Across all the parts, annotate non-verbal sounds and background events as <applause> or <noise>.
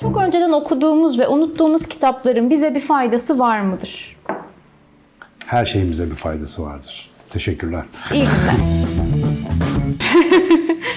Çok önceden okuduğumuz ve unuttuğumuz kitapların bize bir faydası var mıdır? Her şeyimize bir faydası vardır. Teşekkürler. İyi günler. <laughs>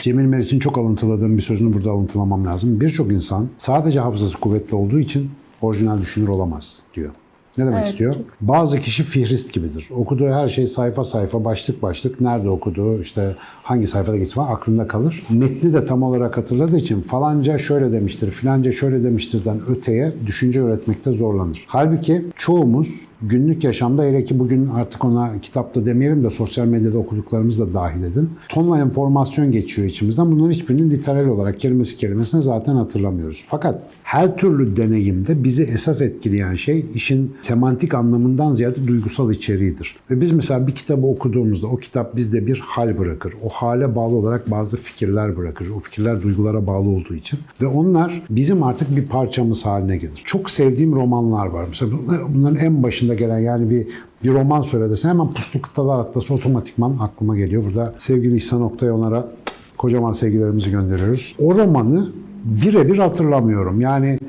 Cemil Meriç'in çok alıntıladığım bir sözünü burada alıntılamam lazım. Birçok insan sadece hafızası kuvvetli olduğu için orijinal düşünür olamaz diyor. Ne demek Evet, istiyor? Bazı kişi fihrist gibidir. Okuduğu her şey sayfa sayfa, başlık başlık, nerede okuduğu, işte hangi sayfada geçti falan aklında kalır. Metni de tam olarak hatırladığı için falanca şöyle demiştir, filanca şöyle demiştirden öteye düşünce üretmekte zorlanır. Halbuki çoğumuz günlük yaşamda hele ki bugün artık ona kitapta demeyelim de sosyal medyada okuduklarımız da dahil edin. Tonla enformasyon geçiyor içimizden. Bunların hiçbirini literal olarak kelimesi kelimesine zaten hatırlamıyoruz. Fakat her türlü deneyimde bizi esas etkileyen şey işin semantik anlamından ziyade duygusal içeriğidir. Ve biz mesela bir kitabı okuduğumuzda o kitap bizde bir hal bırakır. O hale bağlı olarak bazı fikirler bırakır. O fikirler duygulara bağlı olduğu için. Ve onlar bizim artık bir parçamız haline gelir. Çok sevdiğim romanlar var. Mesela bunların en başında gelen yani bir bir roman söylesen hemen Puslu Kıtalar Atlası otomatikman aklıma geliyor. Burada sevgili İhsan Oktay onlara kocaman sevgilerimizi gönderiyoruz. O romanı birebir hatırlamıyorum. Yani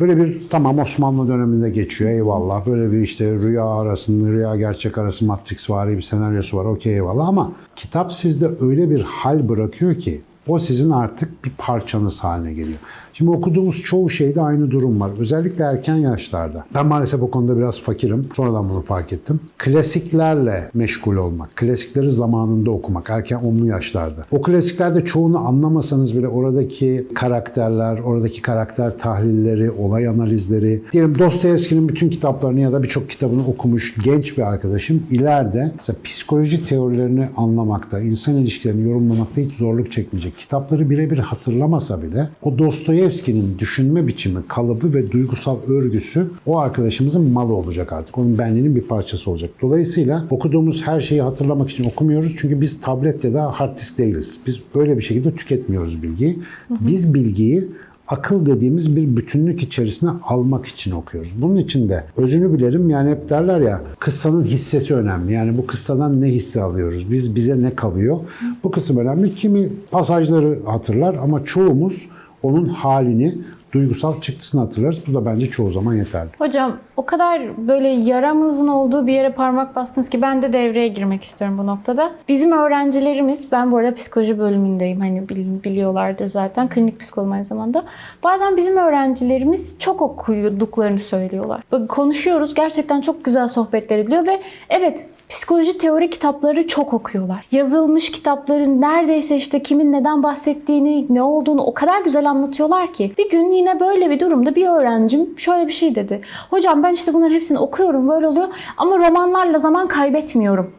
böyle bir tamam Osmanlı döneminde geçiyor eyvallah. Böyle bir işte rüya arasında rüya gerçek arası Matrix var bir senaryosu var okey eyvallah ama kitap sizde öyle bir hal bırakıyor ki o sizin artık bir parçanız haline geliyor. Şimdi okuduğumuz çoğu şeyde aynı durum var. Özellikle erken yaşlarda. Ben maalesef o konuda biraz fakirim. Sonradan bunu fark ettim. Klasiklerle meşgul olmak, klasikleri zamanında okumak, erken onlu yaşlarda. O klasiklerde çoğunu anlamasanız bile oradaki karakterler, oradaki karakter tahlilleri, olay analizleri, diyelim Dostoyevski'nin bütün kitaplarını ya da birçok kitabını okumuş genç bir arkadaşım ileride psikoloji teorilerini anlamakta, insan ilişkilerini yorumlamakta hiç zorluk çekmeyecek. Kitapları birebir hatırlamasa bile o Dostoyevski'nin düşünme biçimi, kalıbı ve duygusal örgüsü o arkadaşımızın malı olacak artık. Onun benliğinin bir parçası olacak. Dolayısıyla okuduğumuz her şeyi hatırlamak için okumuyoruz. Çünkü biz tablet ya da hard disk değiliz. Biz öyle bir şekilde tüketmiyoruz bilgiyi. Biz bilgiyi akıl dediğimiz bir bütünlük içerisine almak için okuyoruz. Bunun için de özünü bilerim yani hep derler ya kıssanın hissesi önemli. Yani bu kıssadan ne hisse alıyoruz? Biz bize ne kalıyor? Bu kısım önemli. Kimi pasajları hatırlar ama çoğumuz onun halini, duygusal çıktısını hatırlarız. Bu da bence çoğu zaman yeterli. Hocam o kadar böyle yaramızın olduğu bir yere parmak bastınız ki ben de devreye girmek istiyorum bu noktada. Bizim öğrencilerimiz, ben bu arada psikoloji bölümündeyim hani bil- biliyorlardır zaten klinik psikolog aynı zamanda. Bazen bizim öğrencilerimiz çok okuduklarını söylüyorlar. Konuşuyoruz gerçekten çok güzel sohbetler ediliyor ve evet Psikoloji teori kitapları çok okuyorlar. Yazılmış kitapların neredeyse işte kimin neden bahsettiğini, ne olduğunu o kadar güzel anlatıyorlar ki. Bir gün yine böyle bir durumda bir öğrencim şöyle bir şey dedi. Hocam ben işte bunların hepsini okuyorum böyle oluyor ama romanlarla zaman kaybetmiyorum.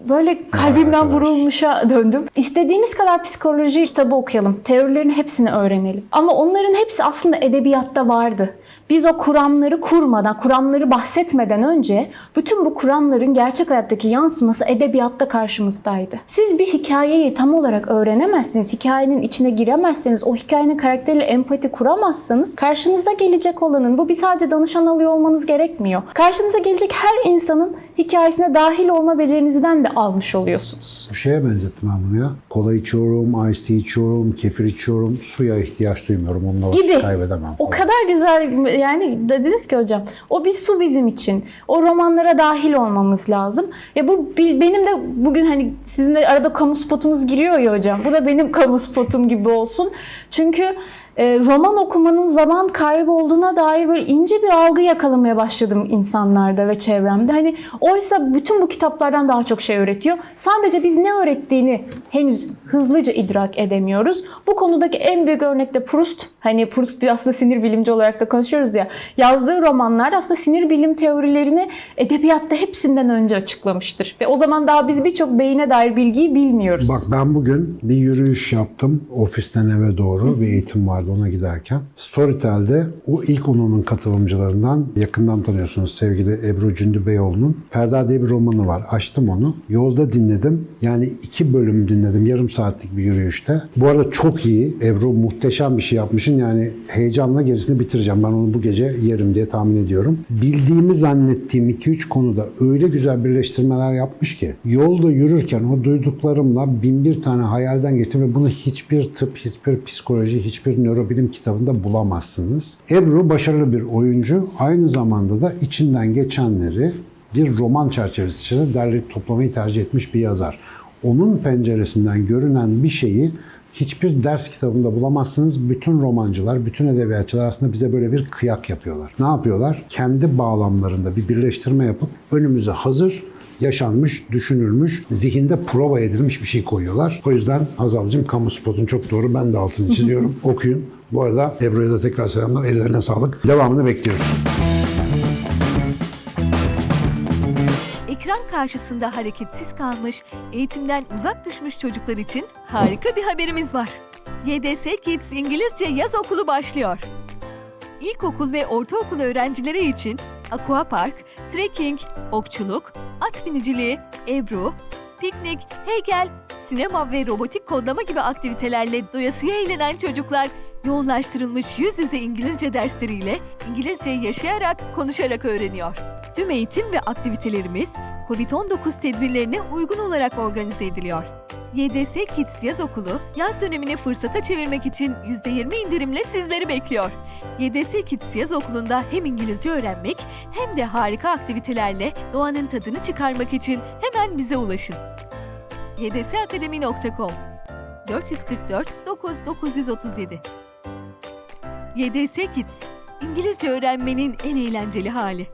Böyle kalbimden vurulmuşa döndüm. İstediğimiz kadar psikoloji kitabı okuyalım. Teorilerin hepsini öğrenelim. Ama onların hepsi aslında edebiyatta vardı. Biz o kuramları kurmadan, kuramları bahsetmeden önce bütün bu kuramların gerçek hayattaki yansıması edebiyatta karşımızdaydı. Siz bir hikayeyi tam olarak öğrenemezsiniz, hikayenin içine giremezseniz, o hikayenin karakteriyle empati kuramazsanız karşınıza gelecek olanın, bu bir sadece danışan alıyor olmanız gerekmiyor. Karşınıza gelecek her insanın hikayesine dahil olma becerinizden de almış oluyorsunuz. Bu şeye benzettim ben bunu ya. Kola içiyorum, ice tea içiyorum, kefir içiyorum. Suya ihtiyaç duymuyorum. Onunla Gibi. kaybedemem. O kadar güzel yani dediniz ki hocam o bir su bizim için. O romanlara dahil olmamız lazım. Ya bu benim de bugün hani sizin de arada kamu spotunuz giriyor ya hocam. Bu da benim <laughs> kamu spotum gibi olsun. Çünkü roman okumanın zaman kaybı olduğuna dair böyle ince bir algı yakalamaya başladım insanlarda ve çevremde. Hani oysa bütün bu kitaplardan daha çok şey öğretiyor. Sadece biz ne öğrettiğini henüz hızlıca idrak edemiyoruz. Bu konudaki en büyük örnek de Proust. Hani Proust bir aslında sinir bilimci olarak da konuşuyoruz ya. Yazdığı romanlar aslında sinir bilim teorilerini edebiyatta hepsinden önce açıklamıştır. Ve o zaman daha biz birçok beyine dair bilgiyi bilmiyoruz. Bak ben bugün bir yürüyüş yaptım ofisten eve doğru bir eğitim vardı vardı ona giderken. Storytel'de o ilk onunun katılımcılarından yakından tanıyorsunuz sevgili Ebru Cündü Beyoğlu'nun. Ferda diye bir romanı var. Açtım onu. Yolda dinledim. Yani iki bölüm dinledim. Yarım saatlik bir yürüyüşte. Bu arada çok iyi. Ebru muhteşem bir şey yapmışsın. Yani heyecanla gerisini bitireceğim. Ben onu bu gece yerim diye tahmin ediyorum. Bildiğimi zannettiğim 2-3 konuda öyle güzel birleştirmeler yapmış ki yolda yürürken o duyduklarımla bin bir tane hayalden geçtim ve bunu hiçbir tıp, hiçbir psikoloji, hiçbir nörobilim kitabında bulamazsınız. Ebru başarılı bir oyuncu. Aynı zamanda da içinden geçenleri bir roman çerçevesi içinde derleyip toplamayı tercih etmiş bir yazar. Onun penceresinden görünen bir şeyi hiçbir ders kitabında bulamazsınız. Bütün romancılar, bütün edebiyatçılar aslında bize böyle bir kıyak yapıyorlar. Ne yapıyorlar? Kendi bağlamlarında bir birleştirme yapıp önümüze hazır yaşanmış, düşünülmüş, zihinde prova edilmiş bir şey koyuyorlar. O yüzden Hazal'cığım kamu spotun çok doğru. Ben de altını çiziyorum. <laughs> Okuyun. Bu arada Ebru'ya da tekrar selamlar. Ellerine sağlık. Devamını bekliyoruz. Ekran karşısında hareketsiz kalmış, eğitimden uzak düşmüş çocuklar için harika bir haberimiz var. YDS Kids İngilizce Yaz Okulu başlıyor. İlkokul ve ortaokul öğrencileri için aquapark, trekking, okçuluk, at biniciliği, ebru, piknik, heykel, sinema ve robotik kodlama gibi aktivitelerle doyasıya eğlenen çocuklar yoğunlaştırılmış yüz yüze İngilizce dersleriyle İngilizceyi yaşayarak, konuşarak öğreniyor. Tüm eğitim ve aktivitelerimiz COVID-19 tedbirlerine uygun olarak organize ediliyor. YDS Kids Yaz Okulu, yaz dönemini fırsata çevirmek için %20 indirimle sizleri bekliyor. YDS Kids Yaz Okulu'nda hem İngilizce öğrenmek hem de harika aktivitelerle doğanın tadını çıkarmak için hemen bize ulaşın. ydsakademi.com 444 9 937 YDS Kids, İngilizce öğrenmenin en eğlenceli hali.